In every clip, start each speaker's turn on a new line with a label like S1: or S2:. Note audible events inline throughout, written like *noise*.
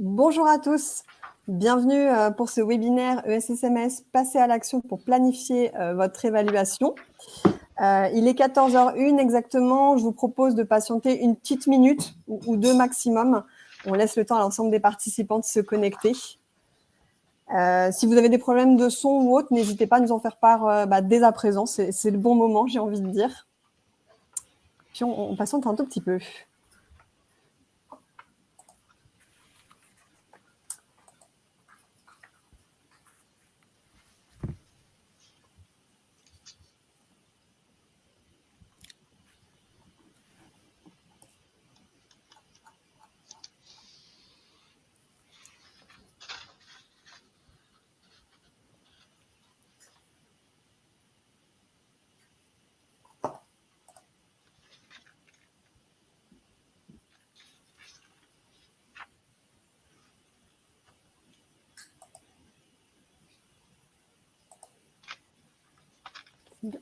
S1: bonjour à tous. Bienvenue euh, pour ce webinaire ESSMS Passer à l'action pour planifier euh, votre évaluation. Euh, il est 14h01 exactement. Je vous propose de patienter une petite minute ou, deux maximum. On laisse le temps à l'ensemble des participants de se connecter. si vous avez des problèmes de son ou autre, n'hésitez pas à nous en faire part bah, dès à présent. C'est le bon moment, j'ai envie de dire. Puis on, on patiente un tout petit peu.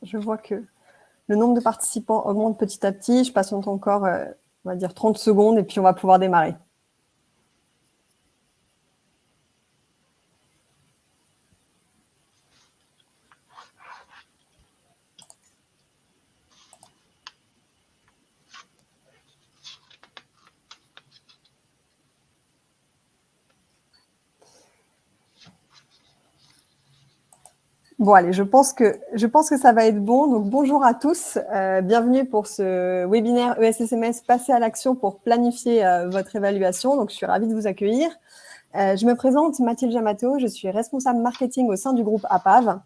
S1: Je vois que le nombre de participants augmente petit à petit. Je patiente encore, euh, on va dire, 30 secondes et puis on va pouvoir démarrer. Bon, allez, je pense, que, je pense que ça va être bon. Donc, bonjour à tous. Euh, bienvenue pour ce webinaire ESSMS Passer à l'action pour planifier euh, votre évaluation. Donc, je suis ravie de vous accueillir. Euh, je me présente, Mathilde Jamato. Je suis responsable marketing au sein du groupe APAV.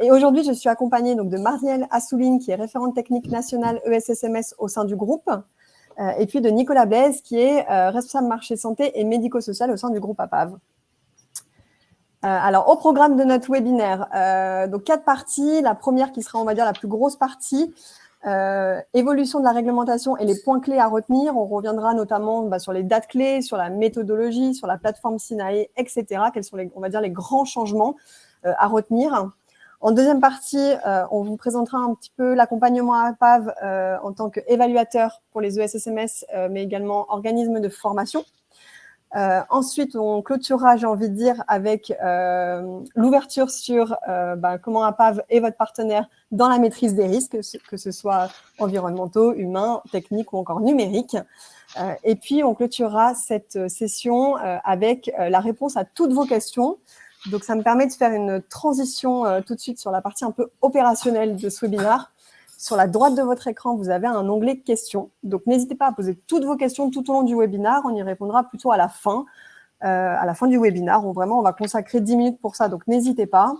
S1: et aujourd'hui, je suis accompagnée donc, de Marielle Assouline, qui est référente technique nationale ESSMS au sein du groupe. et puis de Nicolas Blaise, qui est responsable marché santé et médico-social au sein du groupe APAV. Euh, alors, au programme de notre webinaire, euh, donc quatre parties. La première qui sera, on va dire, la plus grosse partie, euh, évolution de la réglementation et les points clés à retenir. On reviendra notamment bah, sur les dates clés, sur la méthodologie, sur la plateforme SINAE, etc. Quels sont, les, on va dire, les grands changements à retenir. En deuxième partie, on vous présentera un petit peu l'accompagnement à PAV en tant qu'évaluateur pour les ESSMS, mais également organisme de formation. Euh, ensuite, on clôturera, j'ai envie de dire, avec euh, l'ouverture sur euh, bah, comment APAV est votre partenaire dans la maîtrise des risques, que ce soit environnementaux, humains, techniques ou encore numériques. et puis, on clôturera cette session avec la réponse à toutes vos questions. Donc, ça me permet de faire une transition tout de suite sur la partie un peu opérationnelle de ce webinaire sur la droite de votre écran, vous avez un onglet questions. Donc, n'hésitez pas à poser toutes vos questions tout au long du webinaire. On y répondra plutôt à la fin, euh, du webinaire. On, vraiment, on va consacrer 10 minutes pour ça, donc n'hésitez pas.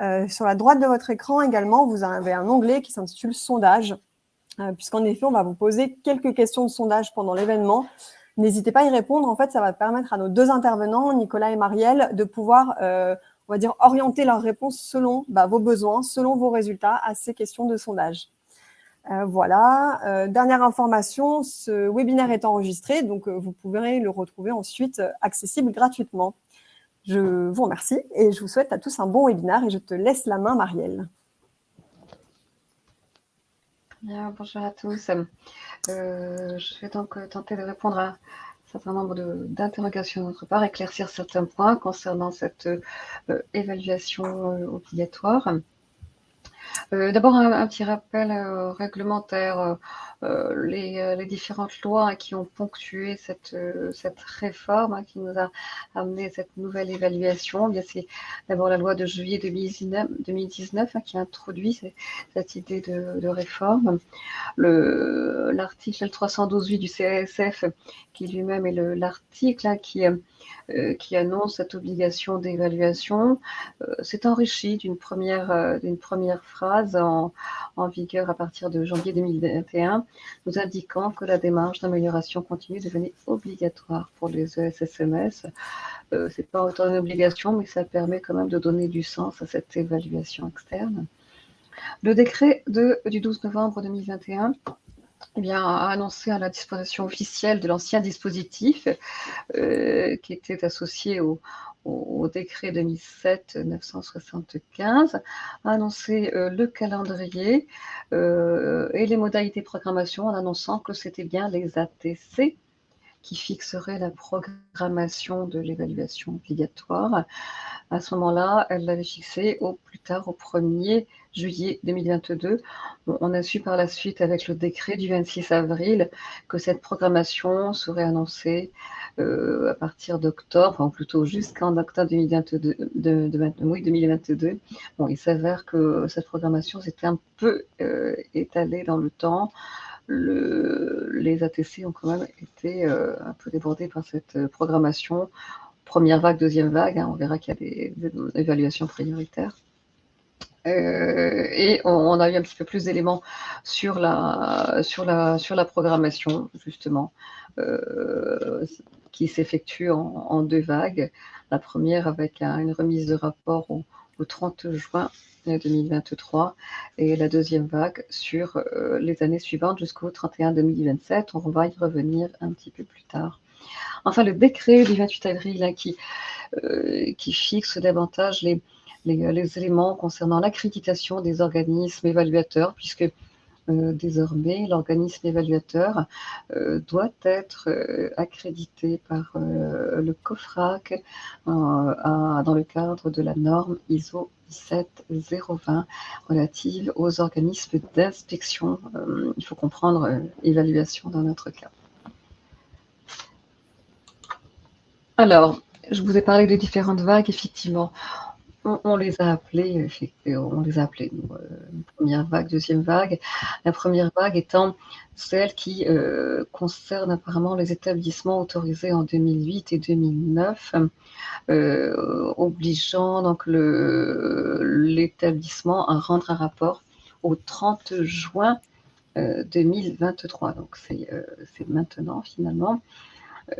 S1: Euh, sur la droite de votre écran également, vous avez un onglet qui s'intitule « Sondage euh, puisqu'en effet, on va vous poser quelques questions de sondage pendant l'événement. N'hésitez pas à y répondre. En fait, ça va permettre à nos deux intervenants, Nicolas et Marielle, de pouvoir on va dire, orienter leurs réponses selon bah, vos besoins, selon vos résultats à ces questions de sondage. Euh, voilà. Euh, dernière information, ce webinaire est enregistré, donc euh, vous pourrez le retrouver ensuite accessible gratuitement. Je vous remercie et je vous souhaite à tous un bon webinaire et je te laisse la main, Marielle.
S2: Bien, bonjour à tous. je vais donc tenter de répondre à certain nombre d'interrogations de, notre part, éclaircir certains points concernant cette euh, évaluation euh, obligatoire. Euh, d'abord, un, petit rappel réglementaire. Les, différentes lois qui ont ponctué cette, cette réforme, hein, qui nous a amené cette nouvelle évaluation, eh c'est d'abord la loi de juillet 2019, 2019 hein, qui introduit cette, idée de, réforme. L'article 312 du CSF, qui lui-même est l'article hein, qui euh, annonce cette obligation d'évaluation, euh, s'est enrichi d'une première, euh, première phrase en, vigueur à partir de janvier 2021, nous indiquant que la démarche d'amélioration continue devenait obligatoire pour les ESSMS. Ce n'est pas autant une obligation, mais ça permet quand même de donner du sens à cette évaluation externe. Le décret du 12 novembre 2021 eh bien, a annoncé à la disposition officielle de l'ancien dispositif euh, qui était associé au, décret 2007-975, a annoncé euh, le calendrier euh, et les modalités de programmation en annonçant que c'était bien les ATC qui fixerait la programmation de l'évaluation obligatoire. À ce moment-là, elle l'avait fixé au plus tard au 1er juillet 2022. on a su par la suite avec le décret du 26 avril que cette programmation serait annoncée euh, à partir d'octobre, ou plutôt jusqu'en octobre 2022. De, oui, 2022. Bon, il s'avère que cette programmation s'était un peu euh, étalée dans le temps. Le, les ATC ont quand même été euh, un peu débordés par cette programmation. Première vague, deuxième vague, hein, on verra qu'il y a des, évaluations prioritaires. et on, a eu un petit peu plus d'éléments sur la, sur, la, sur la programmation, justement qui s'effectue en, deux vagues. La première avec une remise de rapport au, 30 juin 2023 et la deuxième vague sur euh, les années suivantes jusqu'au 31 2027. On va y revenir un petit peu plus tard. Enfin, le décret du 28 avril hein, qui, euh, qui fixe davantage les, les, les éléments concernant l'accréditation des organismes évaluateurs, puisque euh, désormais, l'organisme évaluateur euh, doit être euh, accrédité par le COFRAC dans le cadre de la norme ISO 17020 relative aux organismes d'inspection. il faut comprendre évaluation dans notre cas. Alors, je vous ai parlé de différentes vagues, effectivement on, les a appelés, on les a appelés, euh, première vague, deuxième vague. La première vague étant celle qui euh, concerne apparemment les établissements autorisés en 2008 et 2009, euh, obligeant donc l'établissement à rendre un rapport au 30 juin 2023. Donc c'est maintenant finalement.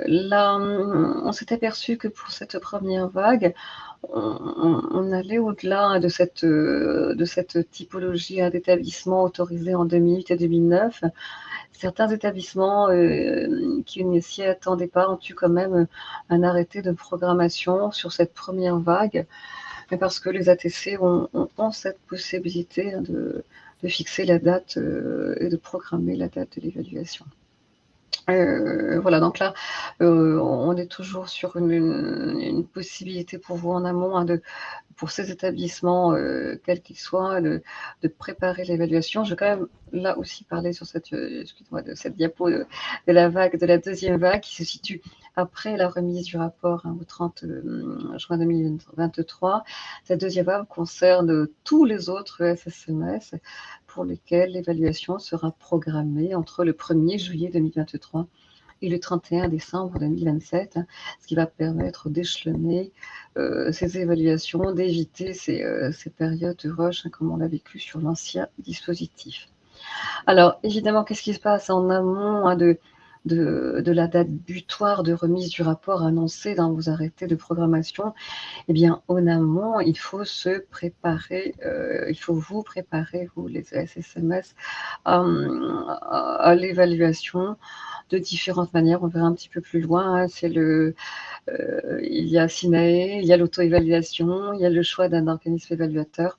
S2: Là, on s'est aperçu que pour cette première vague, on, allait au-delà de cette, de cette typologie d'établissements autorisés en 2008 et 2009. Certains établissements euh, qui ne s'y attendaient pas ont eu quand même un arrêté de programmation sur cette première vague, mais parce que les ATC ont, cette possibilité de, fixer la date euh, et de programmer la date de l'évaluation. Euh, voilà, donc là, euh, on est toujours sur une, possibilité pour vous en amont hein, pour ces établissements, euh, quels qu'ils soient, de, préparer l'évaluation. Je vais quand même là aussi parler sur cette, de cette diapo de, la vague, de la deuxième vague qui se situe après la remise du rapport hein, au 30 juin 2023. Cette deuxième vague concerne tous les autres SSMS pour lesquels l'évaluation sera programmée entre le 1er juillet 2023 et le 31 décembre 2027, ce qui va permettre d'échelonner euh, ces évaluations, d'éviter ces, euh, périodes de rush, hein, comme on l'a vécu sur l'ancien dispositif. Alors, évidemment, qu'est-ce qui se passe en amont hein, de, de, la date butoir de remise du rapport annoncé dans vos arrêtés de programmation, eh bien, en amont, il faut se préparer, euh, il faut vous préparer, vous, les SSMS, à l'évaluation de différentes manières. On verra un petit peu plus loin. Hein. c'est le, euh, il y a SINAE, il y a l'auto-évaluation, il y a le choix d'un organisme évaluateur.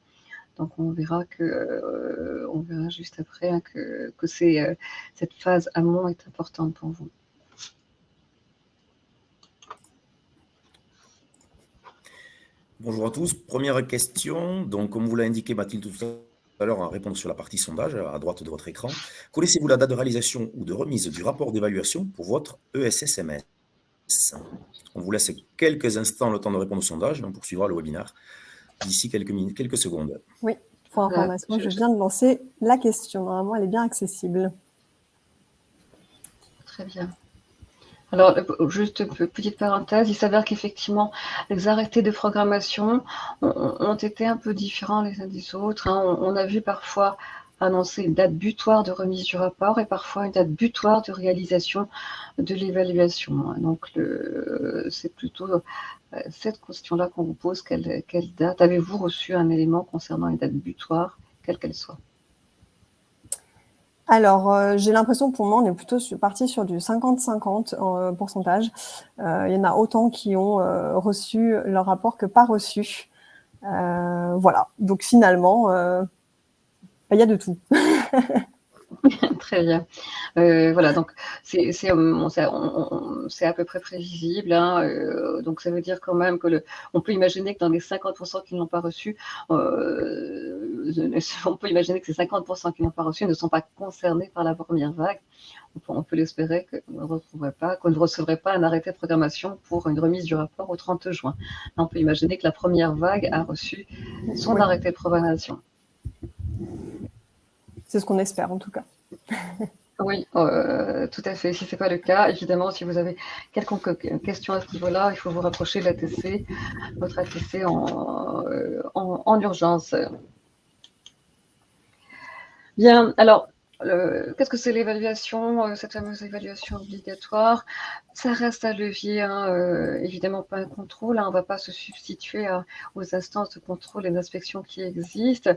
S2: Donc on verra que, euh, on verra juste après hein, que, euh, cette phase amont est importante pour vous.
S3: Bonjour à tous. Première question. Donc, comme vous l'a indiqué Mathilde tout à l'heure en répondant sur la partie sondage à droite de votre écran, connaissez-vous la date de réalisation ou de remise du rapport d'évaluation pour votre ESSMS On vous laisse quelques instants le temps de répondre au sondage et on poursuivra le webinaire d'ici quelques, minutes, quelques secondes.
S1: Oui, pour information, je viens de lancer la question. Normalement, elle est bien accessible.
S2: Très bien. Alors, juste petite parenthèse, il s'avère qu'effectivement, les arrêtés de programmation ont, été un peu différents les uns des autres. Hein. On, a vu parfois annoncer une date butoir de remise du rapport et parfois une date butoir de réalisation de l'évaluation. Donc, c'est plutôt euh, cette question-là qu'on vous pose, quelle, date Avez-vous reçu un élément concernant une date butoir, quelle qu'elle soit?
S1: Alors, euh, j'ai l'impression pour moi, on est plutôt parti sur du 50-50 euh, pourcentage. il y en a autant qui ont reçu leur rapport que pas reçu. voilà, donc finalement, il y a de tout. *laughs*
S2: Très bien. Euh, voilà, donc c'est à peu près prévisible. Hein, euh, donc ça veut dire quand même que le, on peut imaginer que dans les 50% qui n'ont pas reçu, euh, on peut imaginer que ces 50% qui n'ont pas reçu ne sont pas concernés par la première vague. On peut, l'espérer qu'on ne pas, qu'on ne recevrait pas un arrêté de programmation pour une remise du rapport au 30 juin. On peut imaginer que la première vague a reçu son arrêté de programmation.
S1: C'est ce qu'on espère en tout cas.
S2: Oui, euh, tout à fait. Si ce n'est pas le cas, évidemment, si vous avez quelconque question à ce niveau-là, il faut vous rapprocher de l'ATC, votre ATC euh, en, en urgence. Bien, alors, Qu'est-ce que c'est l'évaluation, euh, cette fameuse évaluation obligatoire? Ça reste un levier, hein, euh, évidemment pas un contrôle. Hein, on ne va pas se substituer aux instances de contrôle et d'inspection qui existent.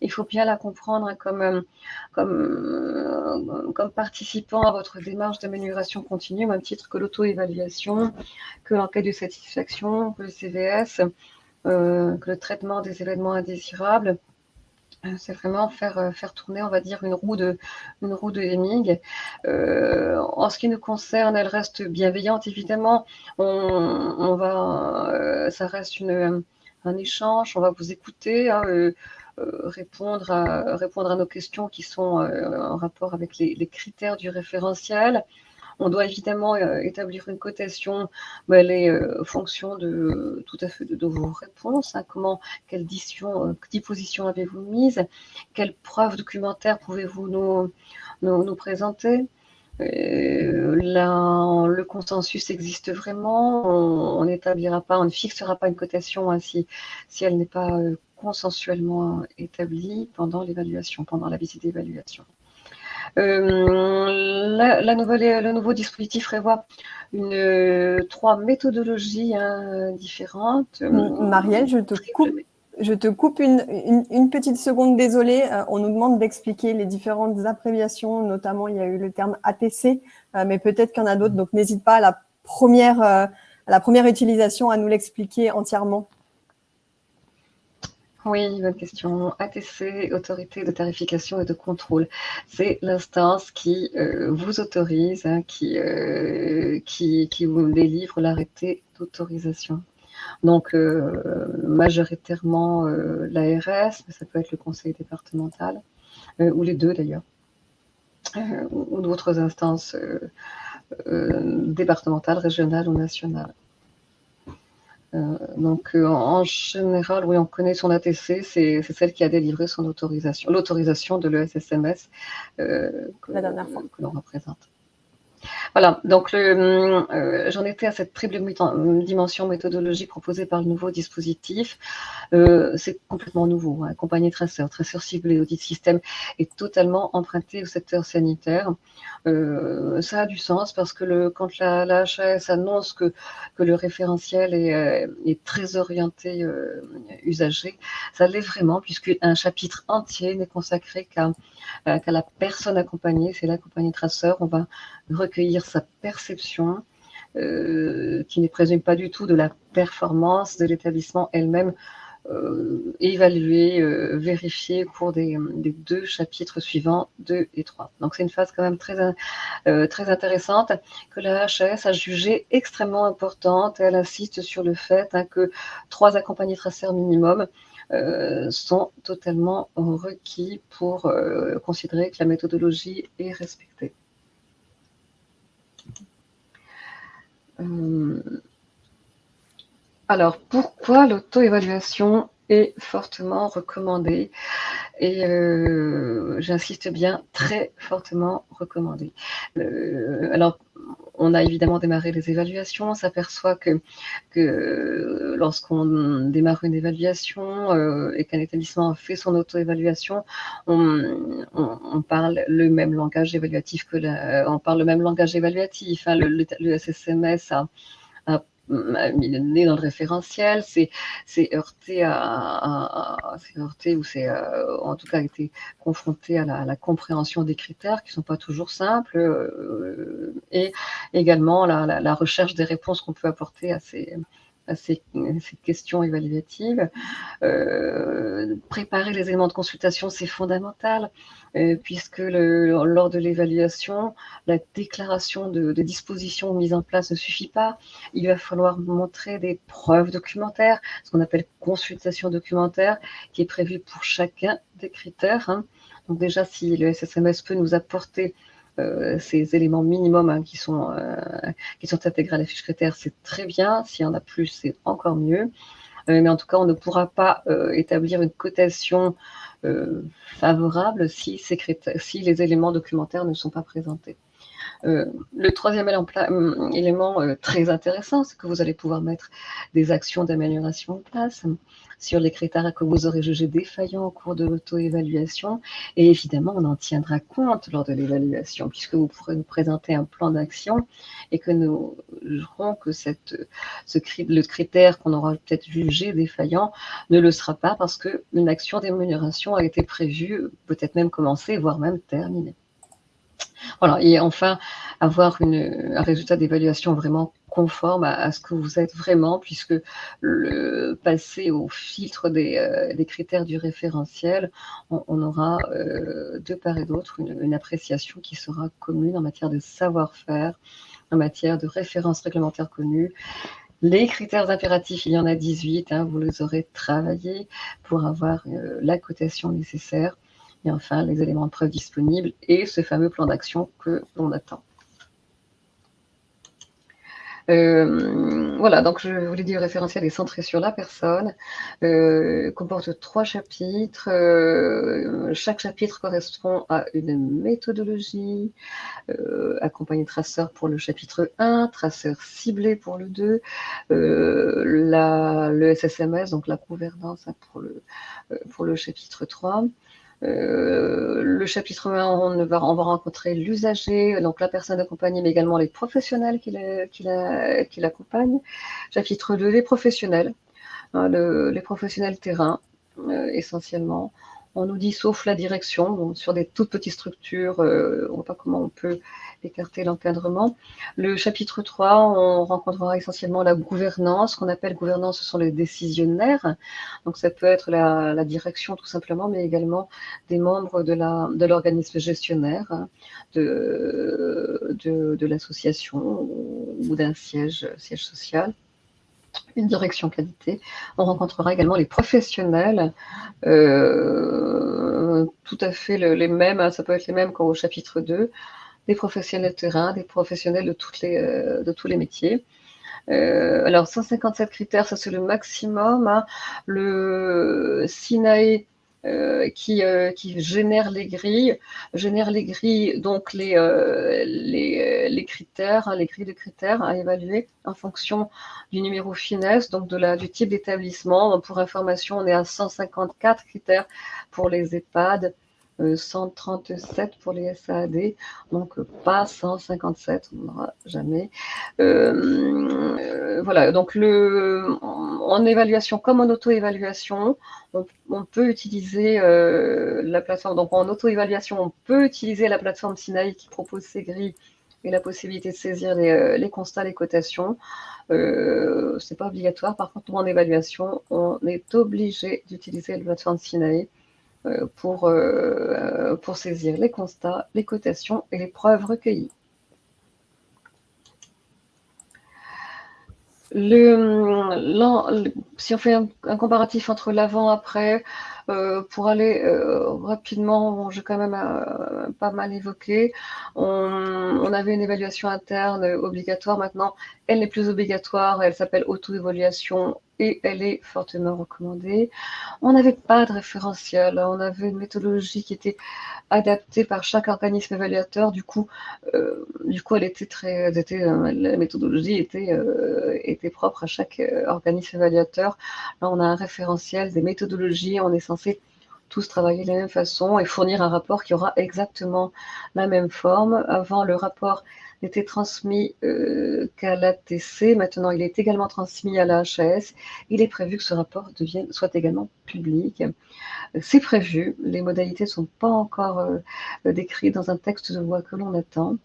S2: Il faut bien la comprendre hein, comme, euh, comme, participant à votre démarche d'amélioration continue, au même titre que l'auto-évaluation, que l'enquête de satisfaction, que le CVS, que le traitement des événements indésirables c'est vraiment faire, euh, faire tourner, on va dire, une roue de, une roue de Heming. Euh, en ce qui nous concerne, elle reste bienveillante, évidemment. On, va, ça reste une, un échange, on va vous écouter, hein, répondre, à, répondre à nos questions qui sont en rapport avec les critères du référentiel. On doit évidemment euh, établir une cotation, mais elle est euh, fonction de tout à fait de, vos réponses. Hein. comment, quelle euh, disposition avez-vous mise? Quelles preuves documentaires pouvez-vous nous, nous, présenter? Le consensus existe vraiment. On n'établira pas, on ne fixera pas une cotation ainsi si elle n'est pas consensuellement établie pendant l'évaluation, pendant la visite d'évaluation. Euh, la, nouvelle, le nouveau dispositif prévoit une, euh, trois méthodologies hein, différentes.
S1: Marielle, je te coupe. Je te coupe une, une, petite seconde, désolée. Euh, on nous demande d'expliquer les différentes abréviations, notamment il y a eu le terme ATC, mais peut-être qu'il y en a d'autres, donc n'hésite pas à la première, à la première utilisation à nous l'expliquer entièrement.
S2: Oui, bonne question. ATC, Autorité de tarification et de contrôle. C'est l'instance qui euh, vous autorise, hein, qui, euh, qui, vous délivre l'arrêté d'autorisation. Donc, euh, majoritairement l'ARS, mais ça peut être le conseil départemental, ou les deux d'ailleurs, ou d'autres instances départementales, régionales ou nationales. Euh, donc, euh, en général, oui, on connaît son ATC, c'est celle qui a délivré son autorisation, l'autorisation de l'ESSMS euh, que, que l'on représente. Voilà, donc euh, j'en étais à cette triple dimension méthodologique proposée par le nouveau dispositif. Euh, c'est complètement nouveau. Hein. Compagnie traceur, traceur ciblé, audit système est totalement emprunté au secteur sanitaire. Euh, ça a du sens parce que quand la, la HAS annonce que, le référentiel est, très orienté usager, ça l'est vraiment puisqu'un chapitre entier n'est consacré qu'à la personne accompagnée, c'est l'accompagné traceur. On va recueillir sa perception, euh, qui ne présume pas du tout de la performance de l'établissement elle-même, euh, évaluée, euh, vérifiée au cours des, deux chapitres suivants, 2 et 3. Donc c'est une phase quand même très, très intéressante que la HAS a jugée extrêmement importante. Elle insiste sur le fait hein, que trois accompagnés traceurs minimum sont totalement requis pour considérer que la méthodologie est respectée. Alors, pourquoi l'auto-évaluation est fortement recommandée et euh, j'insiste bien, très fortement recommandée. Euh, alors, on a évidemment démarré les évaluations. On s'aperçoit que, que lorsqu'on démarre une évaluation et qu'un établissement fait son auto-évaluation, on, parle le même langage évaluatif que on parle le même langage évaluatif. Hein. le, SSMS a, mis dans le référentiel, c'est heurté à, heurté ou c'est euh, en tout cas été confronté à la, compréhension des critères qui ne sont pas toujours simples euh, et également la, recherche des réponses qu'on peut apporter à ces, à ces, questions évaluatives. Euh, préparer les éléments de consultation, c'est fondamental, euh, puisque lors de l'évaluation, la déclaration de, de dispositions mises en place ne suffit pas. Il va falloir montrer des preuves documentaires, ce qu'on appelle consultation documentaire, qui est prévue pour chacun des critères. Hein. Donc déjà, si le SSMS peut nous apporter euh, ces éléments minimums hein, qui, sont, euh, qui sont intégrés à la fiche critère, c'est très bien. S'il y en a plus, c'est encore mieux. Euh, mais en tout cas, on ne pourra pas établir une cotation favorable si, les éléments documentaires ne sont pas présentés. Le troisième élément très intéressant, c'est que vous allez pouvoir mettre des actions d'amélioration en place sur les critères que vous aurez jugés défaillants au cours de l'auto-évaluation. Et évidemment, on en tiendra compte lors de l'évaluation, puisque vous pourrez nous présenter un plan d'action et que nous jugerons que cette, ce, le critère qu'on aura peut-être jugé défaillant ne le sera pas parce qu'une action d'amélioration a été prévue, peut-être même commencée, voire même terminée. Voilà, et enfin, avoir un résultat d'évaluation vraiment conforme à, ce que vous êtes vraiment, puisque le, passer au filtre des, euh, critères du référentiel, on, aura euh, de part et d'autre une, une, appréciation qui sera commune en matière de savoir-faire, en matière de références réglementaires connues. Les critères impératifs, il y en a 18, hein, vous les aurez travaillés pour avoir euh, la cotation nécessaire. Et enfin, les éléments de preuve disponibles et ce fameux plan d'action que l'on attend. Euh, voilà, donc je vous l'ai dit, le référentiel est centré sur la personne, euh, comporte trois chapitres. Euh, chaque chapitre correspond à une méthodologie, accompagné de traceur pour le chapitre 1, traceur ciblé pour le 2, le SSMS, donc la gouvernance hein, pour, le, pour le chapitre 3. Euh, le chapitre 1, on va, on va rencontrer l'usager, donc la personne accompagnée, mais également les professionnels qui l'accompagnent. Chapitre 2, les professionnels, hein, les professionnels terrain, euh, essentiellement. On nous dit sauf la direction, sur des toutes petites structures, euh, on ne voit pas comment on peut écarter l'encadrement. Le chapitre 3, on rencontrera essentiellement la gouvernance. qu'on appelle gouvernance, ce sont les décisionnaires. Donc ça peut être la, direction tout simplement, mais également des membres de l'organisme gestionnaire hein, de, l'association ou d'un siège, siège social une direction qualité. On rencontrera également les professionnels, euh, tout à fait les mêmes, hein, ça peut être les mêmes qu'au chapitre 2, des professionnels de terrain, des professionnels de, les, euh, de tous les métiers. Euh, alors, 157 critères, ça c'est le maximum. Hein. Le SINAE euh, qui, qui, génère les grilles, génère les grilles, donc les, les, les, critères, hein, les grilles de critères à évaluer en fonction du numéro finesse, donc de la, du type d'établissement. Pour information, on est à 154 critères pour les EHPAD, 137 pour les SAAD, donc pas 157, on n'aura jamais. Euh, euh, voilà, donc le, en évaluation comme en auto-évaluation, on, peut utiliser euh, la plateforme, donc en auto-évaluation, on peut utiliser la plateforme Sinaï qui propose ces grilles et la possibilité de saisir les, constats, les cotations. Euh, Ce n'est pas obligatoire. Par contre, en évaluation, on est obligé d'utiliser la plateforme Sinaï euh, pour, euh, pour saisir les constats, les cotations et les preuves recueillies. Le, si on fait un, comparatif entre l'avant-après, euh, pour aller rapidement, j'ai quand même pas mal évoqué, on, avait une évaluation interne obligatoire, maintenant elle n'est plus obligatoire, elle s'appelle auto-évaluation et elle est fortement recommandée. On n'avait pas de référentiel, on avait une méthodologie qui était adaptée par chaque organisme évaluateur. Du coup, euh, du coup, elle était très, euh, la méthodologie était, euh, était propre à chaque organisme évaluateur. Là, on a un référentiel, des méthodologies, on est censé tous travailler de la même façon et fournir un rapport qui aura exactement la même forme. Avant, le rapport n'était transmis euh, qu'à l'ATC. Maintenant, il est également transmis à la HAS. Il est prévu que ce rapport devienne, soit également public. C'est prévu. Les modalités ne sont pas encore euh, décrites dans un texte de loi que l'on attend.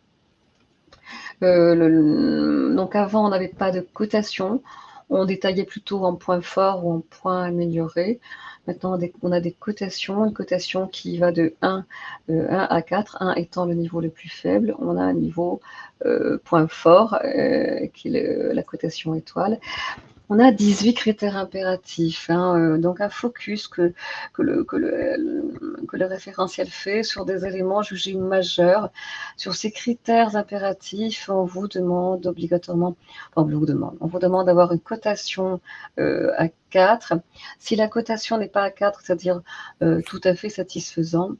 S2: Euh, donc avant, on n'avait pas de cotation. On détaillait plutôt en point fort ou en point amélioré. Maintenant, on a des cotations, une cotation qui va de 1, 1 euh, à 4, 1 étant le niveau le plus faible. On a un niveau euh, point fort, euh, qui est la cotation étoile. On a 18 critères impératifs, hein, euh, donc un focus que, le, référentiel fait sur des éléments jugés majeurs. Sur ces critères impératifs, on vous demande obligatoirement, on vous demande, on vous demande d'avoir une cotation euh, à 4. Si la cotation n'est pas à 4, c'est-à-dire euh, tout à fait satisfaisant,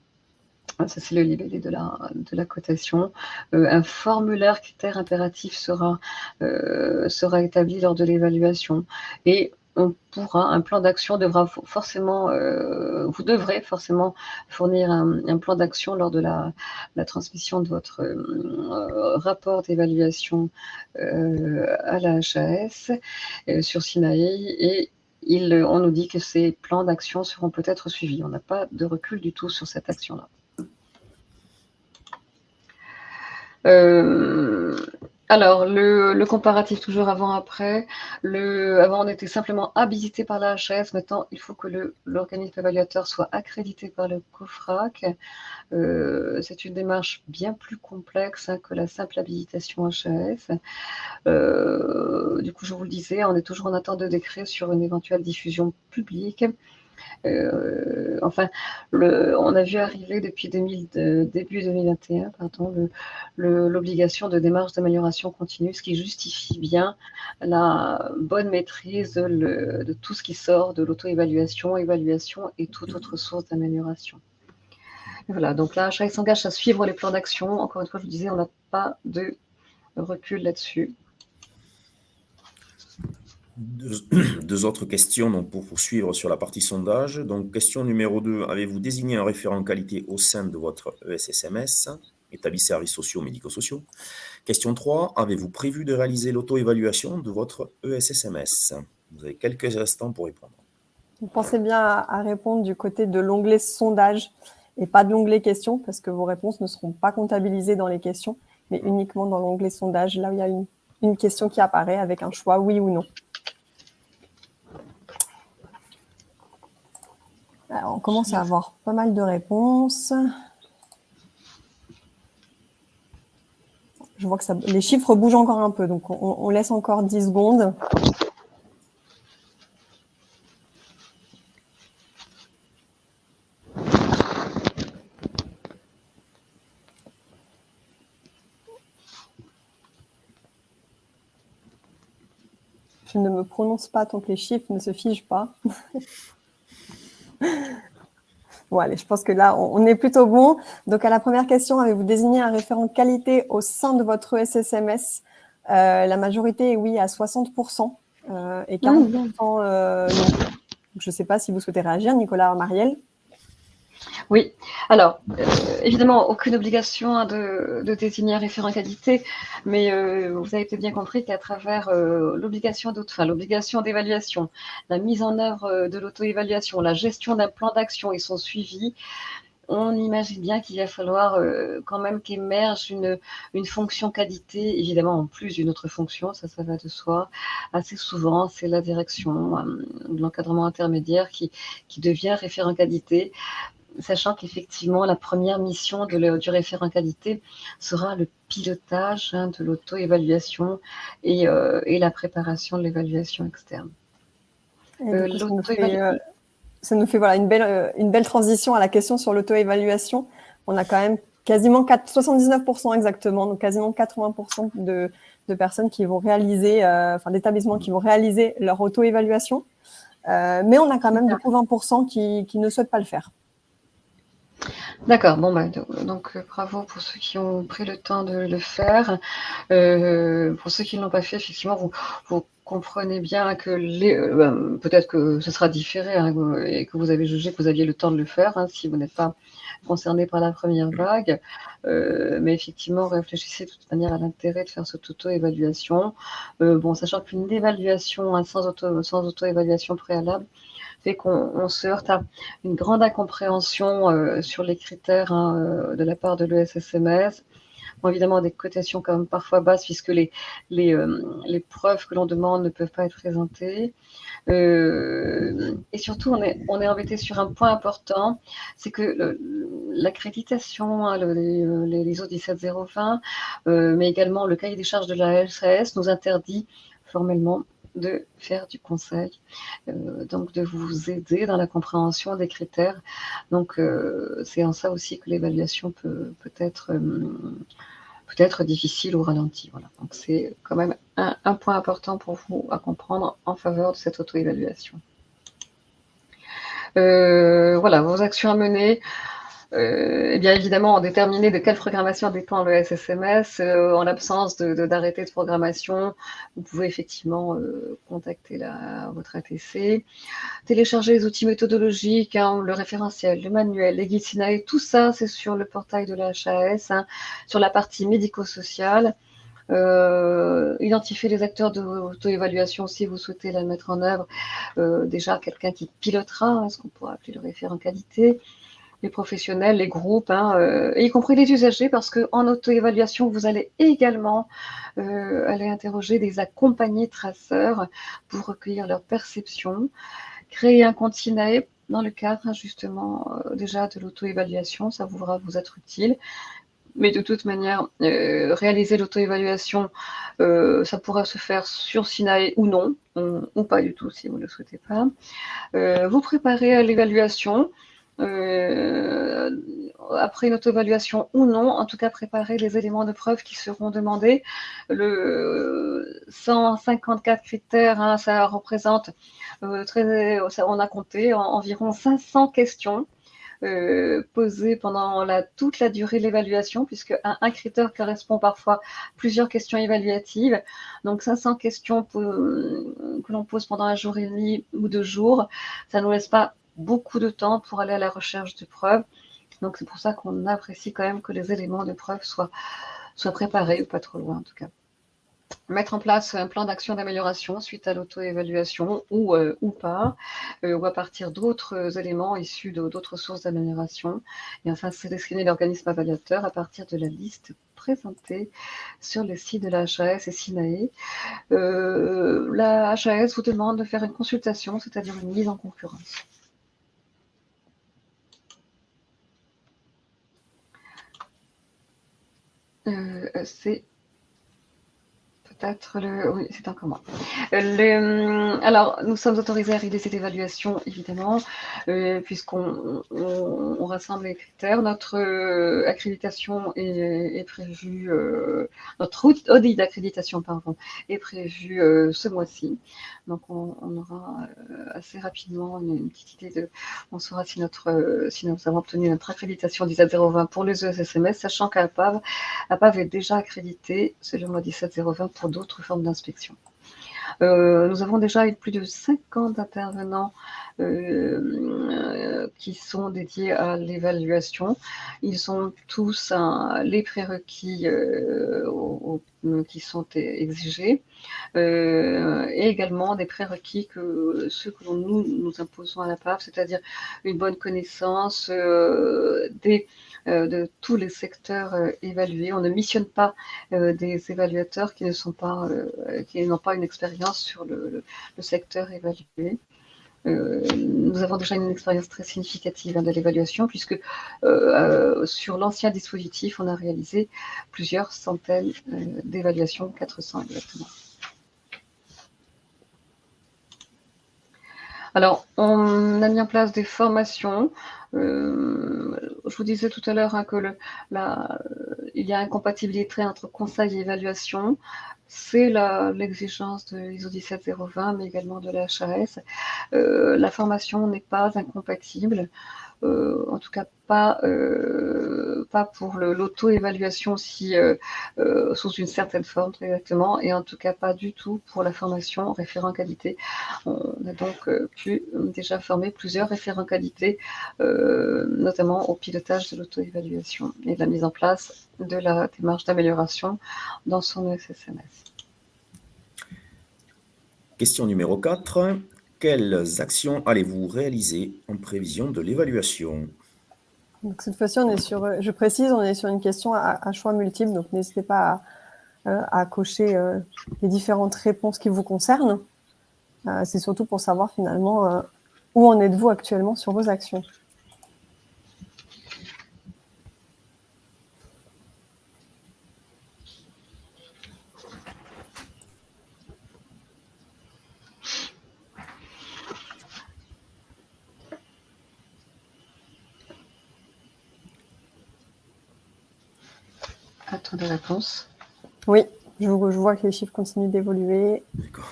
S2: ça, c'est le libellé de la, cotation. Euh, un formulaire critère impératif sera, euh, sera établi lors de l'évaluation. Et on pourra, un plan d'action devra forcément, euh, vous devrez forcément fournir un, plan d'action lors de la, la, transmission de votre rapport d'évaluation à la HAS sur Sinaï et il, on nous dit que ces plans d'action seront peut-être suivis. On n'a pas de recul du tout sur cette action-là. Euh, alors, le, comparatif toujours avant-après. Avant, on était simplement habilité par la HAS. Maintenant, il faut que l'organisme évaluateur soit accrédité par le COFRAC. Euh, c'est une démarche bien plus complexe hein, que la simple habilitation HAS. Euh, du coup, je vous le disais, on est toujours en attente de décret sur une éventuelle diffusion publique. Euh, enfin, on a vu arriver depuis 2000, début 2021 l'obligation de démarche d'amélioration continue, ce qui justifie bien la bonne maîtrise de, tout ce qui sort de l'auto-évaluation, évaluation et toute autre source d'amélioration. Voilà, donc là, HAI s'engage à suivre les plans d'action. Encore une fois, je vous disais, on n'a pas de recul là-dessus. *clears throat*
S3: Deux, autres questions donc, pour poursuivre sur la partie sondage. Donc, question numéro 2. Avez-vous désigné un référent qualité au sein de votre ESSMS, établi services sociaux, médico-sociaux Question 3. Avez-vous prévu de réaliser l'auto-évaluation de votre ESSMS Vous avez quelques instants pour répondre.
S1: Vous pensez bien à répondre du côté de l'onglet sondage et pas de l'onglet questions, parce que vos réponses ne seront pas comptabilisées dans les questions, mais uniquement dans l'onglet sondage, là où il y a une question qui apparaît avec un choix oui ou non. On commence à avoir pas mal de réponses. Je vois que les chiffres bougent encore un peu, donc on, laisse encore 10 secondes. Je ne me prononce pas tant que les chiffres ne se figent pas. *laughs* *laughs* Bon, allez, je pense que là, on, est plutôt bon. Donc, à la première question, avez-vous désigné un référent qualité au sein de votre SSMS euh, La majorité est oui à 60% euh, et 40% euh, non. Je ne sais pas si vous souhaitez réagir, Nicolas Marielle.
S2: Oui, alors euh, évidemment, aucune obligation hein, de, désigner un référent qualité, mais euh, vous avez peut-être bien compris qu'à travers euh, l'obligation l'obligation d'évaluation, la mise en œuvre de l'auto-évaluation, la gestion d'un plan d'action et son suivi, on imagine bien qu'il va falloir quand même qu'émerge une, fonction qualité, évidemment en plus d'une autre fonction, ça, ça va de soi. Assez souvent, c'est la direction de l'encadrement intermédiaire qui devient référent qualité sachant qu'effectivement, la première mission de du référent qualité sera le pilotage hein, de l'auto-évaluation et, euh, et, la préparation de l'évaluation externe.
S1: Euh, ça, nous fait, voilà, une, belle, une belle transition à la question sur l'auto-évaluation. On a quand même quasiment 4, 79% exactement, donc quasiment 80% de, de, personnes qui vont réaliser, euh, enfin d'établissements qui vont réaliser leur auto-évaluation. mais on a quand même du coup 20% qui, qui ne souhaitent pas le faire.
S2: D'accord, bon bah, donc euh, bravo pour ceux qui ont pris le temps de le faire. Euh, pour ceux qui ne l'ont pas fait, effectivement, vous, comprenez bien que les, euh, ben, peut-être que ce sera différé hein, et que vous avez jugé que vous aviez le temps de le faire hein, si vous n'êtes pas concerné par la première vague. mais effectivement, réfléchissez de toute manière à l'intérêt de faire cette auto-évaluation. bon, sachant qu'une évaluation hein, sans auto sans auto-évaluation préalable, fait qu'on se heurte à une grande incompréhension euh, sur les critères hein, euh, de la part de l'ESSMS. Évidemment, des cotations quand même parfois basses puisque les, les, euh, preuves que l'on demande ne peuvent pas être présentées. Et surtout, on est, on est embêté sur un point important, c'est que l'accréditation, hein, les, les, ISO 17020, mais également le cahier des charges de la LCS nous interdit formellement de faire du conseil, euh, donc de vous aider dans la compréhension des critères. Donc euh, c'est en ça aussi que l'évaluation peut, peut être euh, peut être difficile ou ralentie. Voilà. Donc c'est quand même un, un, point important pour vous à comprendre en faveur de cette auto-évaluation. voilà, vos actions à mener. Euh, et bien évidemment, déterminer de quelle programmation dépend le SSMS. Euh, en l'absence d'arrêté de, de, programmation, vous pouvez effectivement euh, contacter votre ATC. Télécharger les outils méthodologiques, hein, le référentiel, le manuel, les guides SINAE, tout ça, c'est sur le portail de la HAS, hein, sur la partie médico-sociale. Euh, identifier les acteurs de auto-évaluation si vous souhaitez la mettre en œuvre. Euh, déjà, quelqu'un qui pilotera, hein, ce qu'on pourrait appeler le référent qualité les professionnels, les groupes, hein, euh, y compris les usagers, parce qu'en auto-évaluation, vous allez également euh, aller interroger des accompagnés traceurs pour recueillir leurs perceptions, créer un compte SINAE dans le cadre justement euh, déjà de l'auto-évaluation, ça pourra vous être utile. Mais de toute manière, réaliser l'auto-évaluation, ça pourra se faire sur SINAE ou non, ou pas du tout si vous ne le souhaitez pas. vous préparez à l'évaluation, après une auto-évaluation ou non, en tout cas préparer les éléments de preuve qui seront demandés. Le 154 critères, hein, ça représente, euh, très, on a compté environ 500 questions euh, posées pendant toute la durée de l'évaluation, puisque un, critère correspond parfois à plusieurs questions évaluatives. Donc 500 questions que l'on pose pendant un jour et demi ou deux jours, ça ne nous laisse pas beaucoup de temps pour aller à la recherche de preuves. Donc c'est pour ça qu'on apprécie quand même que les éléments de preuve soient, soient préparés, ou pas trop loin en tout cas. Mettre en place un plan d'action d'amélioration suite à l'auto-évaluation ou, euh, ou pas, euh, ou à partir d'autres éléments issus d'autres sources d'amélioration. Et enfin, sélectionner l'organisme évaluateur à partir de la liste présentée sur le site de la HAS et SINAE. Euh, la HAS vous demande de faire une consultation, c'est-à-dire une mise en concurrence. Euh, c'est peut-être le... Oui, c'est encore moi. Euh, alors, nous sommes autorisés à réaliser cette évaluation, évidemment, euh, puisqu'on on, rassemble les critères. Notre euh, accréditation est, est prévue, notre audit d'accréditation, pardon, est prévu ce mois-ci. Donc, on, aura assez rapidement une, petite idée de... On saura si, notre, si nous avons obtenu notre accréditation 17020 pour les ESSMS, sachant qu'APAV APAV est déjà accrédité, c'est le mois 17020 pour d'autres formes d'inspection. Euh, nous avons déjà eu plus de 50 intervenants euh, qui sont dédiés à l'évaluation. Ils ont tous les prérequis euh, qui sont exigés et également des prérequis que ceux que nous nous imposons à la PAF, c'est-à-dire une bonne connaissance des euh, de tous les secteurs euh, évalués. On ne missionne pas euh, des évaluateurs qui ne pas, n'ont pas une expérience sur le, secteur évalué. nous avons déjà une expérience très significative hein, de l'évaluation, puisque sur l'ancien dispositif, on a réalisé plusieurs centaines d'évaluations, 400 exactement. Alors, on a mis en place des formations euh, je vous disais tout à l'heure hein, que la, il y a incompatibilité entre conseil et évaluation. C'est l'exigence de l'ISO 17020, mais également de la HAS. Euh, la formation n'est pas incompatible. Euh, en tout cas pas, euh, pas pour l'auto-évaluation si, euh, sous une certaine forme exactement, et en tout cas pas du tout pour la formation référent qualité. On a donc pu déjà former plusieurs référents qualité, notamment au pilotage de l'auto-évaluation et de la mise en place de la démarche d'amélioration dans son SSMS.
S3: Question numéro 4. Quelles actions allez-vous réaliser en prévision de l'évaluation?
S1: Cette fois-ci, on est sur, je précise, on est sur une question à, choix multiple, donc n'hésitez pas à, cocher les différentes réponses qui vous concernent. C'est surtout pour savoir finalement où en êtes-vous actuellement sur vos actions.
S2: Réponses.
S1: Oui, je, vois que les chiffres continuent d'évoluer. D'accord.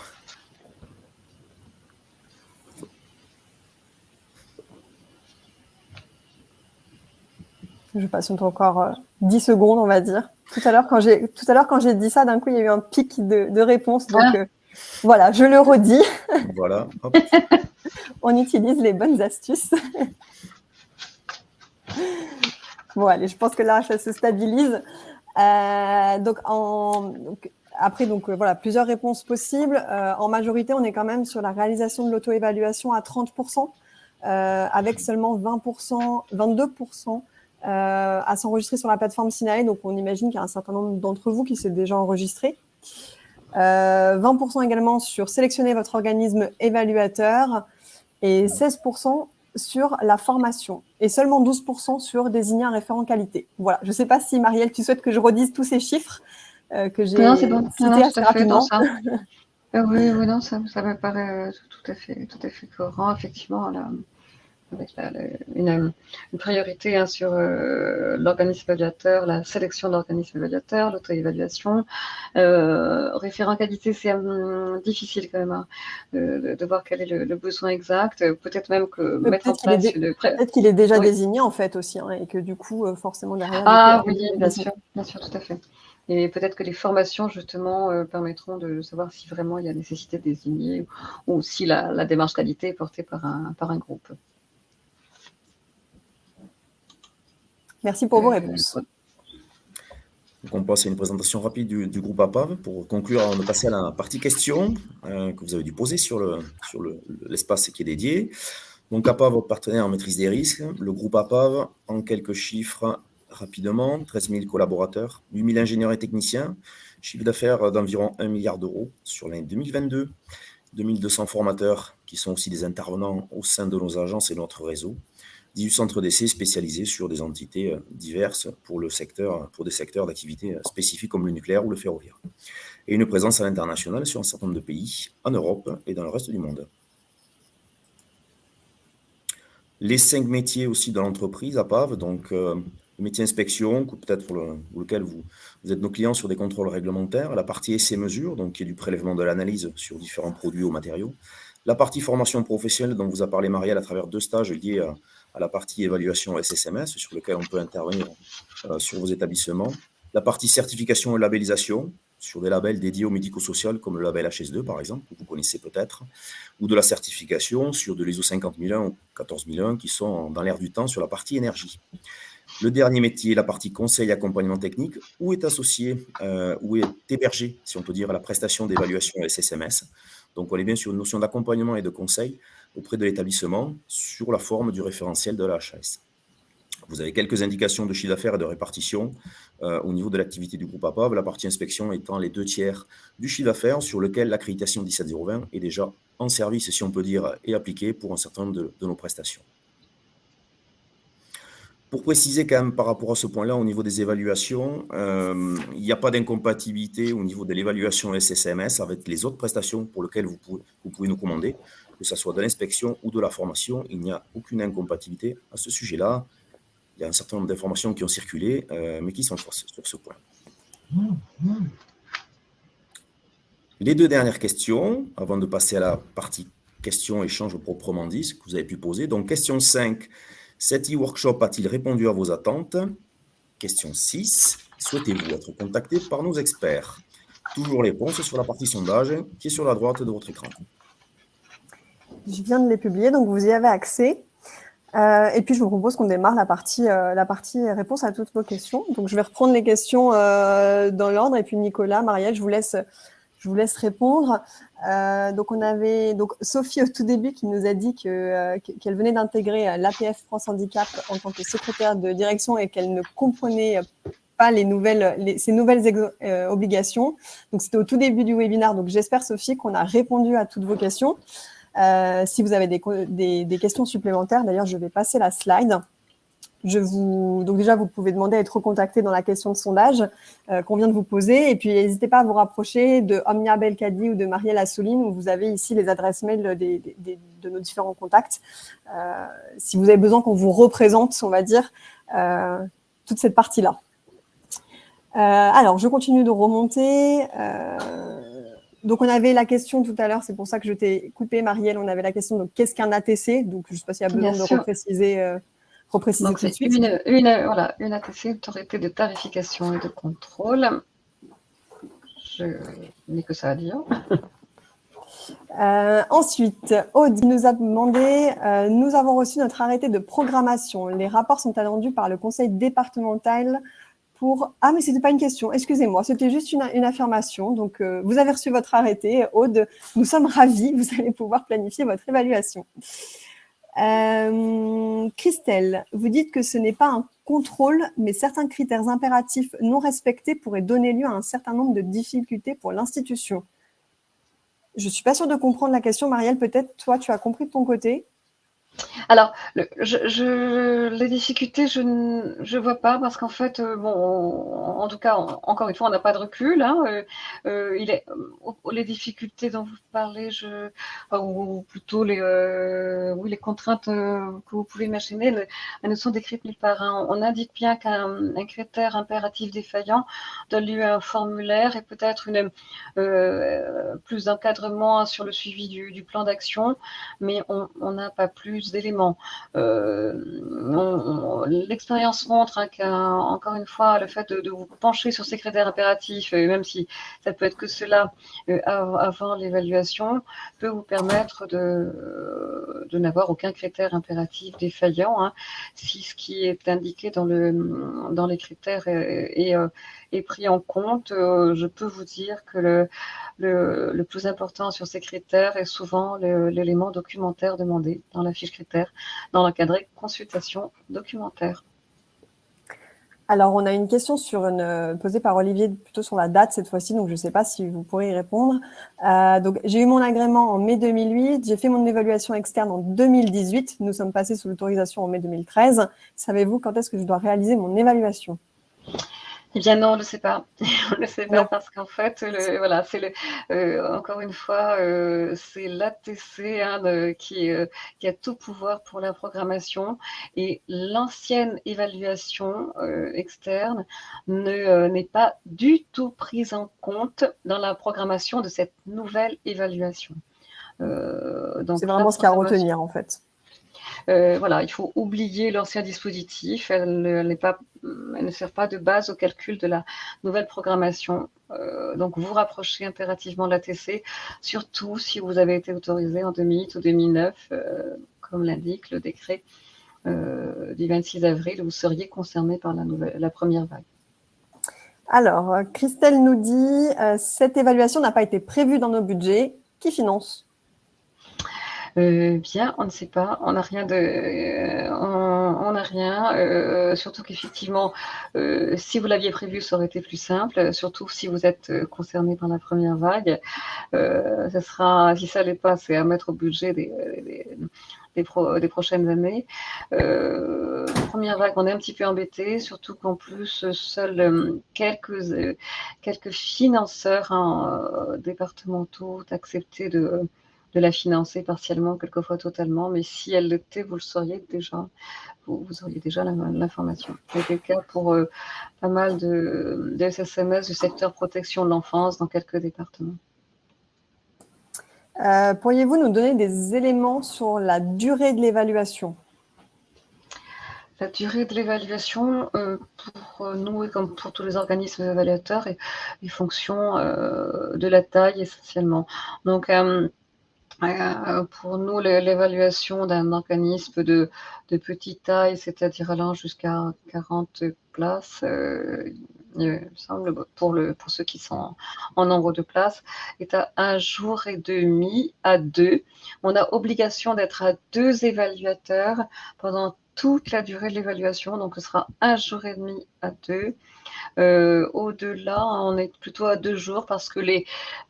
S1: Je patiente encore 10 euh, secondes, on va dire. Tout à l'heure, quand j'ai tout à l'heure quand j'ai dit ça, d'un coup, il y a eu un pic de, de réponses. Donc ah. euh, voilà, je le redis. *laughs*
S3: Voilà. *laughs*
S1: on utilise les bonnes astuces. *laughs* bon, allez, je pense que là, ça se stabilise. Euh, donc, après, donc, euh, voilà, plusieurs réponses possibles. Euh, en majorité, on est quand même sur la réalisation de l'auto-évaluation à 30%, avec seulement 20%, 22% à s'enregistrer sur la plateforme Sinae. Donc, on imagine qu'il y a un certain nombre d'entre vous qui s'est déjà enregistré. 20% également sur sélectionner votre organisme évaluateur et 16% sur la formation et seulement 12% sur désigner un référent qualité. Voilà, je ne sais pas si Marielle, tu souhaites que je redise tous ces chiffres euh, que j'ai cités bon. assez rapidement. *laughs*
S2: Euh, oui, oui, non, ça, ça me paraît tout à fait, tout à fait cohérent. Effectivement, là, avec une, priorité hein, sur euh, l'organisme évaluateur, la sélection de l'organisme évaluateur, l'auto-évaluation. Euh, référent qualité, c'est hum, difficile quand même hein, de, voir quel est le, besoin exact. Peut-être même que mettre en place...
S1: Peut-être qu'il est déjà désigné en fait aussi, hein, et que du coup, euh, forcément derrière...
S2: Ah oui, bien sûr, bien sûr, tout à fait. Et peut-être que les formations, justement, permettront de savoir si vraiment il y a nécessité de désigner ou, si la, la, démarche qualité est portée par un, par un groupe.
S1: Merci pour vos réponses.
S3: on passe à une présentation rapide du, groupe APAV. Pour conclure, on va passer à la partie questions euh, que vous avez dû poser sur l'espace sur qui est dédié. Donc APAV, votre partenaire en maîtrise des risques. Le groupe APAV, en quelques chiffres rapidement, 13 000 collaborateurs, 8 000 ingénieurs et techniciens, chiffre d'affaires d'environ 1 milliard d'euros sur l'année 2022, 2200 formateurs qui sont aussi des intervenants au sein de nos agences et notre réseau, 18 centres d'essai spécialisés sur des entités euh, diverses pour, le secteur, pour des secteurs d'activité euh, spécifiques comme le nucléaire ou le ferroviaire. Et une présence à l'international sur un certain nombre de pays, en Europe et dans le reste du monde. Les cinq métiers aussi de l'entreprise à PAV, donc euh, le métier inspection, peut-être pour, lequel vous, êtes nos clients sur des contrôles réglementaires, la partie essai mesure, donc qui est du prélèvement de l'analyse sur différents produits ou matériaux, la partie formation professionnelle dont vous a parlé Marielle à travers deux stages liés à, à la partie évaluation SSMS, sur lequel on peut intervenir euh, sur vos établissements. La partie certification et labellisation, sur des labels dédiés au médico-social, comme le label HS2, par exemple, que vous connaissez peut-être, ou de la certification sur de l'ISO 50001 ou 14001, qui sont dans l'air du temps sur la partie énergie. Le dernier métier, la partie conseil et accompagnement technique, où est associé, euh, où est hébergé, si on peut dire, la prestation d'évaluation SSMS. Donc, on est bien sur une notion d'accompagnement et de conseil auprès de l'établissement sur la forme du référentiel de la HAS. Vous avez quelques indications de chiffre d'affaires et de répartition euh, au niveau de l'activité du groupe APAV, la partie inspection étant les deux tiers du chiffre d'affaires sur lequel l'accréditation 17020 est déjà en service, si on peut dire, et appliquée pour un certain nombre de, nos prestations. Pour préciser quand même par rapport à ce point-là, au niveau des évaluations, euh, il n'y a pas d'incompatibilité au niveau de l'évaluation SSMS avec les autres prestations pour lesquelles vous pouvez, vous pouvez nous commander que ce soit de l'inspection ou de la formation, il n'y a aucune incompatibilité à ce sujet-là. Il y a un certain nombre d'informations qui ont circulé, euh, mais qui sont sur ce point. Les deux dernières questions, avant de passer à la partie questions-échanges proprement dit, ce que vous avez pu poser. Donc, question 5, cet e-workshop a-t-il répondu à vos attentes? Question 6, souhaitez-vous être contacté par nos experts? Toujours les réponses sur la partie sondage qui est sur la droite de votre écran.
S1: Je viens de les publier, donc vous y avez accès. Euh, et puis, je vous propose qu'on démarre la partie, euh, la partie réponse à toutes vos questions. Donc, je vais reprendre les questions euh, dans l'ordre. Et puis, Nicolas, Marielle, je vous laisse, je vous laisse répondre. donc, on avait donc Sophie au tout début qui nous a dit qu'elle venait d'intégrer l'APF France Handicap en tant que secrétaire de direction et qu'elle ne comprenait pas les nouvelles, ces nouvelles obligations. Donc, c'était au tout début du webinaire. Donc, j'espère, Sophie, qu'on a répondu à toutes vos questions. Si vous avez des, des questions supplémentaires, d'ailleurs, je vais passer la slide. Je vous, donc déjà, vous pouvez demander à être recontacté dans la question de sondage euh, qu'on vient de vous poser. Et puis, n'hésitez pas à vous rapprocher de Omnia Belkadi ou de Marielle Assouline, où vous avez ici les adresses mail de nos différents contacts. Euh, si vous avez besoin qu'on vous représente, on va dire, euh, toute cette partie-là. alors, je continue de remonter. Donc, on avait la question tout à l'heure, c'est pour ça que je t'ai coupé, Marielle. On avait la question de qu'est-ce qu'un ATC Donc, je ne sais pas s'il y a besoin de repréciser
S2: repréciser Donc, tout Une, une, voilà, une ATC, autorité de tarification et de contrôle. Je n'ai que ça à dire.
S1: Euh, ensuite, Aude nous a demandé, euh, nous avons reçu notre arrêté de programmation. Les rapports sont attendus par le conseil départemental Ah, mais ce n'était pas une question, excusez-moi, c'était juste une, affirmation. Donc, euh, vous avez reçu votre arrêté. Aude, nous sommes ravis, *laughs* vous allez pouvoir planifier votre évaluation. Euh, Christelle, vous dites que ce n'est pas un contrôle, mais certains critères impératifs non respectés pourraient donner lieu à un certain nombre de difficultés pour l'institution. Je ne suis pas sûre de comprendre la question, Marielle. Peut-être, toi, tu as compris de ton côté
S2: alors, les difficultés, je ne vois pas parce qu'en fait, euh, bon, en tout cas, encore une fois, on n'a pas de recul. Hein, euh, euh, les difficultés dont vous parlez, ou plutôt les, contraintes que vous pouvez imaginer, elles ne sont décrites nulle part. Hein. On indique bien qu'un critère impératif défaillant donne lieu à un formulaire et peut-être plus d'encadrement sur le suivi du, plan d'action, mais on n'a pas plus d'éléments. Euh, l'expérience montre hein, qu'encore une fois, le fait de, vous pencher sur ces critères impératifs, euh, même si ça peut être que cela euh, avant l'évaluation, peut vous permettre de, n'avoir aucun critère impératif défaillant. Hein, si ce qui est indiqué dans, le, dans les critères est, est pris en compte, je peux vous dire que le, plus important sur ces critères est souvent l'élément documentaire demandé dans la fiche critère, dans l'encadré consultation documentaire.
S1: Alors, on a une question euh, posée par Olivier plutôt sur la date cette fois-ci, donc je ne sais pas si vous pourrez y répondre. Euh, donc, j'ai eu mon agrément en mai 2008, j'ai fait mon évaluation externe en 2018, nous sommes passés sous l'autorisation en mai 2013. Savez-vous quand est-ce que je dois réaliser mon évaluation?
S2: Eh bien non, on ne le sait pas. *laughs* on ne le sait pas parce qu'en fait, le, voilà, c'est le, euh, encore une fois, euh, c'est l'ATC hein, qui, euh, qui, a tout pouvoir pour la programmation et l'ancienne évaluation externe n'est pas du tout prise en compte dans la programmation de cette nouvelle évaluation.
S1: c'est vraiment ce qu'il y a à retenir en fait.
S2: Euh, voilà, il faut oublier l'ancien dispositif. Elle, pas, elle, ne sert pas de base au calcul de la nouvelle programmation. Euh, donc, vous rapprochez impérativement de l'ATC, surtout si vous avez été autorisé en 2008 ou 2009, euh, comme l'indique le décret du 26 avril, vous seriez concerné par la, nouvelle, la première vague.
S1: Alors, Christelle nous dit, cette évaluation n'a pas été prévue dans nos budgets. Qui finance?
S2: euh, bien, on ne sait pas, on n'a rien de, euh, on n'a rien. Euh, surtout qu'effectivement, si vous l'aviez prévu, ça aurait été plus simple. Surtout si vous êtes concerné par la première vague, ça sera, si ça n'est pas, c'est à mettre au budget des, des, des, prochaines années. première vague, on est un petit peu embêté, surtout qu'en plus, seuls quelques, quelques financeurs hein, départementaux ont accepté de, de la financer partiellement, quelquefois totalement, mais si elle l'était, vous le sauriez déjà, vous, auriez déjà l'information. C'était le cas pour euh, pas mal de, SSMS du secteur protection de l'enfance dans quelques départements.
S1: Euh, pourriez-vous nous donner des éléments sur la durée de l'évaluation?
S2: La durée de l'évaluation, euh, pour nous et comme pour tous les organismes évaluateurs, est, fonction de la taille essentiellement. Donc, euh, pour nous, l'évaluation d'un organisme de, petite taille, c'est-à-dire allant jusqu'à 40 places, euh, il semble, pour, ceux qui sont en nombre de places, est à un jour et demi à deux. On a obligation d'être à deux évaluateurs pendant toute la durée de l'évaluation, donc ce sera un jour et demi à deux. Euh, au-delà, on est plutôt à deux jours parce que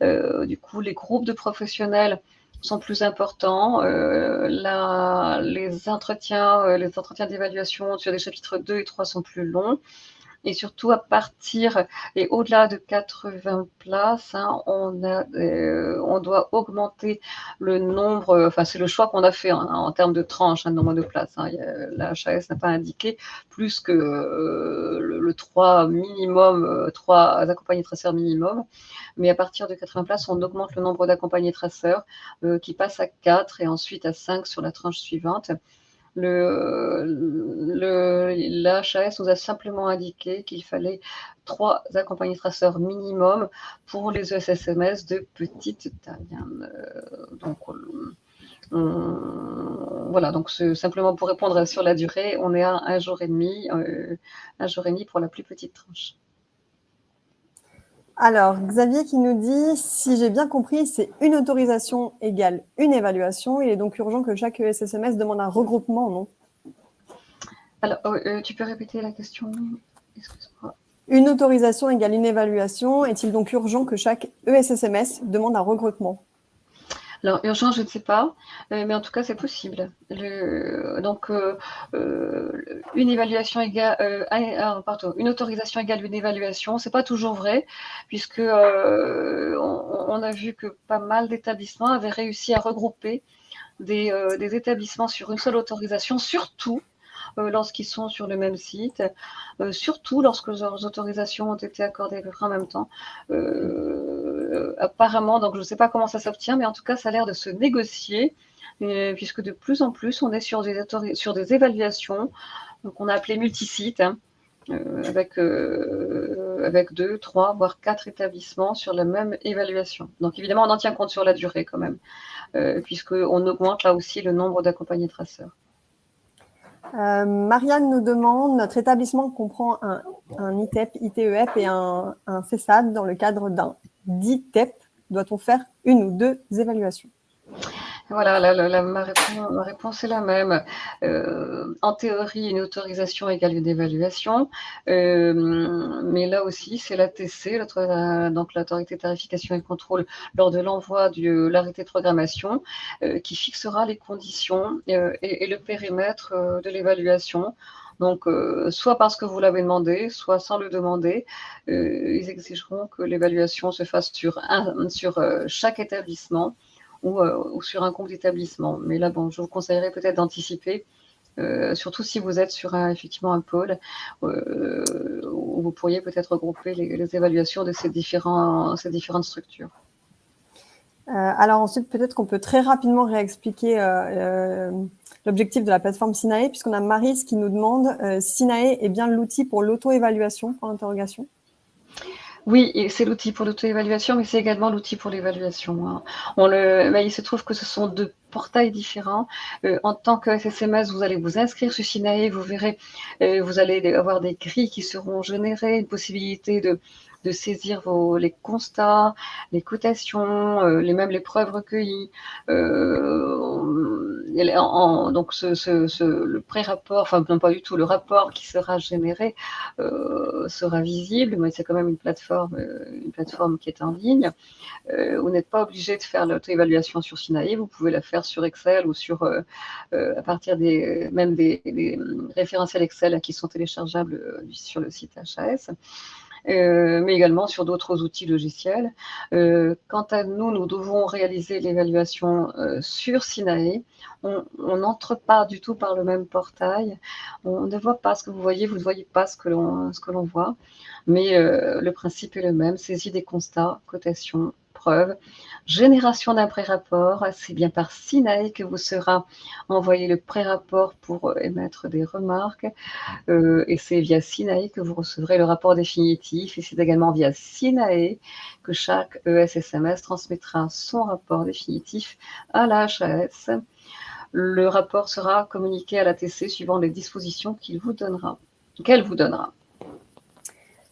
S2: euh, les groupes de professionnels sont plus importants. Euh, les entretiens, les entretiens d'évaluation sur les chapitres 2 et 3 sont plus longs et surtout à partir et au-delà de 80 places, hein, on, a, euh, on doit augmenter le nombre, enfin c'est le choix qu'on a fait en termes de tranche, un hein, nombre de places. Hein. la HAS n'a pas indiqué plus que euh, le, 3 minimum, 3 euh, accompagnés traceurs minimum, mais à partir de 80 places, on augmente le nombre d'accompagnés traceurs qui passe à 4 et ensuite à 5 sur la tranche suivante. Le, le, l'HAS nous a simplement indiqué qu'il fallait trois accompagnés traceurs minimum pour les ESSMS de petite taille. Hein. Euh, donc, voilà, donc simplement pour répondre sur la durée, on est à un jour et demi, euh, un jour et demi pour la plus petite tranche.
S1: Alors, Xavier qui nous dit, si j'ai bien compris, c'est une autorisation égale une évaluation. Il est donc urgent que chaque SSMS demande un regroupement, non?
S2: Alors, euh, euh, tu peux répéter la question
S1: Une autorisation égale une évaluation. Est-il donc urgent que chaque ESSMS demande un regroupement?
S2: Alors, urgent, je ne sais pas, euh, mais en tout cas, c'est possible. donc, euh, euh, une évaluation égale, pardon, une autorisation égale une évaluation, c'est pas toujours vrai, puisque on, a vu que pas mal d'établissements avaient réussi à regrouper des, établissements sur une seule autorisation, surtout lorsqu'ils sont sur le même site, surtout lorsque leurs autorisations ont été accordées en même temps. Euh, apparemment, donc je ne sais pas comment ça s'obtient, mais en tout cas, ça a l'air de se négocier, puisque de plus en plus, on est sur des, évaluations qu'on a appelées multisites, hein, euh, avec, euh, avec deux, trois, voire quatre établissements sur la même évaluation. Donc évidemment, on en tient compte sur la durée quand même, puisqu'on augmente là aussi le nombre d'accompagnés traceurs.
S1: Marianne nous demande, notre établissement comprend un, ITEP, ITEF et un, un CESAD dans le cadre d'un dit TEP, doit-on faire une ou deux évaluations?
S2: Voilà, ma, réponse, est la même. Euh, en théorie, une autorisation égale une évaluation, euh, mais là aussi, c'est l'ATC, donc l'autorité de tarification et contrôle, lors de l'envoi de l'arrêté de programmation, euh, qui fixera les conditions et, le périmètre de l'évaluation. Donc, euh, soit parce que vous l'avez demandé, soit sans le demander, euh, ils exigeront que l'évaluation se fasse sur, sur euh, chaque établissement ou, sur un compte d'établissement. Mais là, bon, je vous conseillerais peut-être d'anticiper, surtout si vous êtes sur un, effectivement un pôle, où vous pourriez peut-être regrouper les, évaluations de ces, différentes structures.
S1: alors ensuite, peut-être qu'on peut très rapidement réexpliquer l'objectif de la plateforme Sinae, puisqu'on a Maris qui nous demande euh, Sinae est bien l'outil pour l'auto-évaluation pour l'interrogation
S2: oui, c'est l'outil pour l'auto-évaluation, mais c'est également l'outil pour l'évaluation. Hein. Bah, il se trouve que ce sont deux portails différents. Euh, en tant que SSMS, vous allez vous inscrire sur Sinae, vous verrez, euh, vous allez avoir des grilles qui seront générées, une possibilité de, de saisir vos, les constats, les cotations, euh, les, même les preuves recueillies. Euh, donc ce, ce, le pré-rapport, enfin non pas du tout, le rapport qui sera généré euh, sera visible, mais c'est quand même une plateforme, une plateforme qui est en ligne. vous n'êtes pas obligé de faire l'auto-évaluation sur Sinaï, vous pouvez la faire sur Excel ou sur à partir des même des, des référentiels Excel qui sont téléchargeables sur le site HAS. Euh, mais également sur d'autres outils logiciels. Euh, quant à nous, nous devons réaliser l'évaluation euh, sur Sinae. On n'entre pas du tout par le même portail. On ne voit pas ce que vous voyez, vous ne voyez pas ce que l'on voit. Mais le principe est le même, saisie des constats, cotation, Génération d'un pré-rapport, c'est bien par Sinae que vous sera envoyé le pré-rapport pour euh, émettre des remarques. Euh, et c'est via Sinae que vous recevrez le rapport définitif. Et c'est également via Sinae que chaque ESSMS transmettra son rapport définitif à la HAS. Le rapport sera communiqué à la TC suivant les dispositions qu'il vous donnera, qu'elle vous donnera.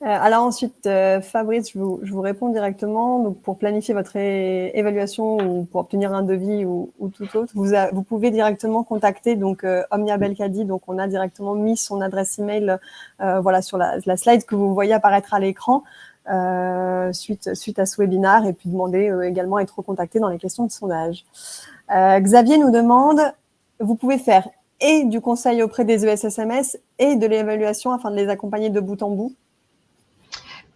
S1: Euh, alors ensuite, euh, Fabrice, je vous, réponds directement. Donc, pour planifier votre évaluation ou pour obtenir un devis ou, ou tout autre, vous, pouvez directement contacter donc euh, Omnia Belkadi. Donc, on a directement mis son adresse email euh, voilà sur la, la, slide que vous voyez apparaître à l'écran euh, suite suite à ce webinaire et puis demander également à être recontacté dans les questions de sondage. Xavier nous demande, vous pouvez faire et du conseil auprès des ESSMS et de l'évaluation afin de les accompagner de bout en bout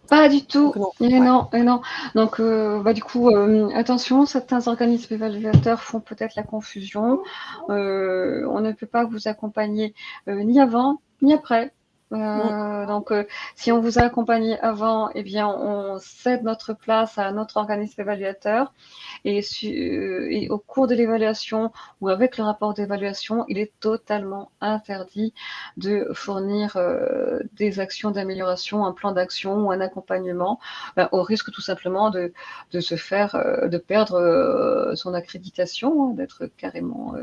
S2: pas du tout. Et non, et non. Donc, euh, bah, du coup, euh, attention, certains organismes évaluateurs font peut-être la confusion. Euh, on ne peut pas vous accompagner ni avant ni après. Euh, donc, euh, si on vous a accompagné avant, eh bien, on cède notre place à notre organisme évaluateur. Et, euh, et au cours de l'évaluation ou avec le rapport d'évaluation, il est totalement interdit de fournir des actions d'amélioration, un plan d'action ou un accompagnement, au risque tout simplement de, de se faire, de perdre son accréditation, hein, d'être carrément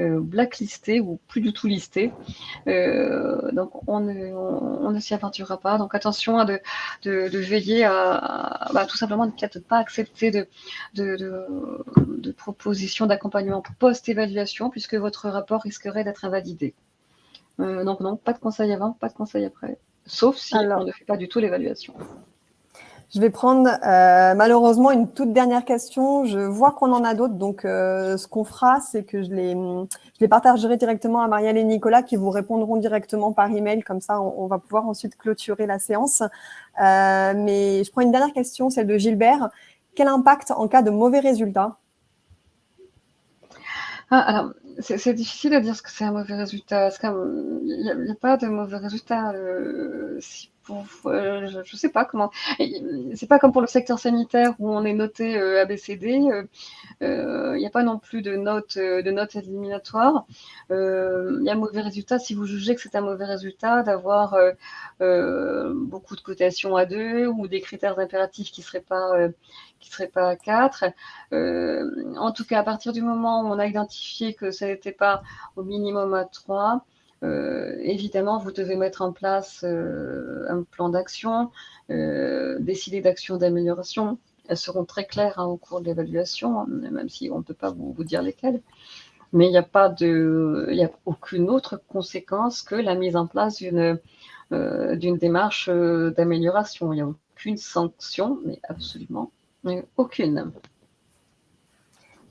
S2: euh, blacklisté ou plus du tout listé. Euh, donc on ne, on, ne s'y aventurera pas. Donc attention à de, de, de veiller à, bah, tout simplement ne peut-être pas accepter de, de, de propositions d'accompagnement post-évaluation puisque votre rapport risquerait d'être invalidé. Euh, donc non, pas de conseil avant, pas de conseil après, sauf si on ne fait pas du tout l'évaluation.
S1: Je vais prendre euh, malheureusement une toute dernière question. Je vois qu'on en a d'autres, donc euh, ce qu'on fera, c'est que je les, je les partagerai directement à Marielle et Nicolas qui vous répondront directement par email. Comme ça, on, va pouvoir ensuite clôturer la séance. Euh, mais je prends une dernière question, celle de Gilbert. Quel impact en cas de mauvais résultat
S2: ah, c'est difficile de dire ce que c'est un mauvais résultat. Il n'y a, pas de mauvais résultat. Euh, si euh, je ne sais pas comment. C'est pas comme pour le secteur sanitaire où on est noté euh, ABCD. Il n'y a pas non plus de notes de notes éliminatoires. Il y a un mauvais résultat si vous jugez que c'est un mauvais résultat d'avoir beaucoup de cotations à deux ou des critères impératifs qui ne seraient pas qui serait pas à 4. en tout cas, à partir du moment où on a identifié que ça n'était pas au minimum à 3, euh, évidemment, vous devez mettre en place euh, un plan d'action, euh, décider d'actions d'amélioration. Elles seront très claires hein, au cours de l'évaluation, même si on ne peut pas vous, dire lesquelles. Mais il n'y a pas de, il a aucune autre conséquence que la mise en place d'une d'une démarche d'amélioration. Il n'y a aucune sanction, mais absolument aucune.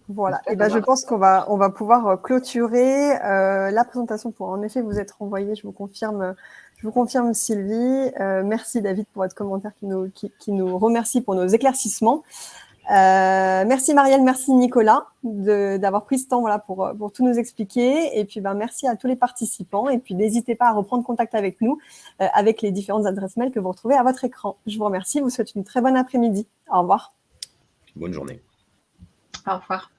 S1: Voilà, et ben, je pense qu'on va, on va pouvoir euh, clôturer euh, la présentation pour en effet vous être renvoyé, je vous confirme, je vous confirme Sylvie. Euh, merci David pour votre commentaire qui nous, qui, nous remercie pour nos éclaircissements. merci Marielle, merci Nicolas d'avoir pris ce temps voilà, pour, pour tout nous expliquer. Et puis ben, merci à tous les participants. Et puis n'hésitez pas à reprendre contact avec nous avec les différentes adresses mail que vous retrouvez à votre écran. Je vous remercie, vous souhaite une très bonne après-midi. Au revoir.
S3: Bonne journée.
S2: Au revoir.